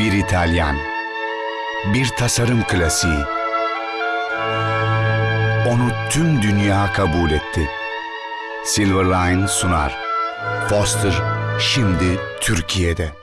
Bir İtalyan. Bir tasarım klasiği. Onu tüm dünya kabul etti. Silverline sunar. Foster şimdi Türkiye'de.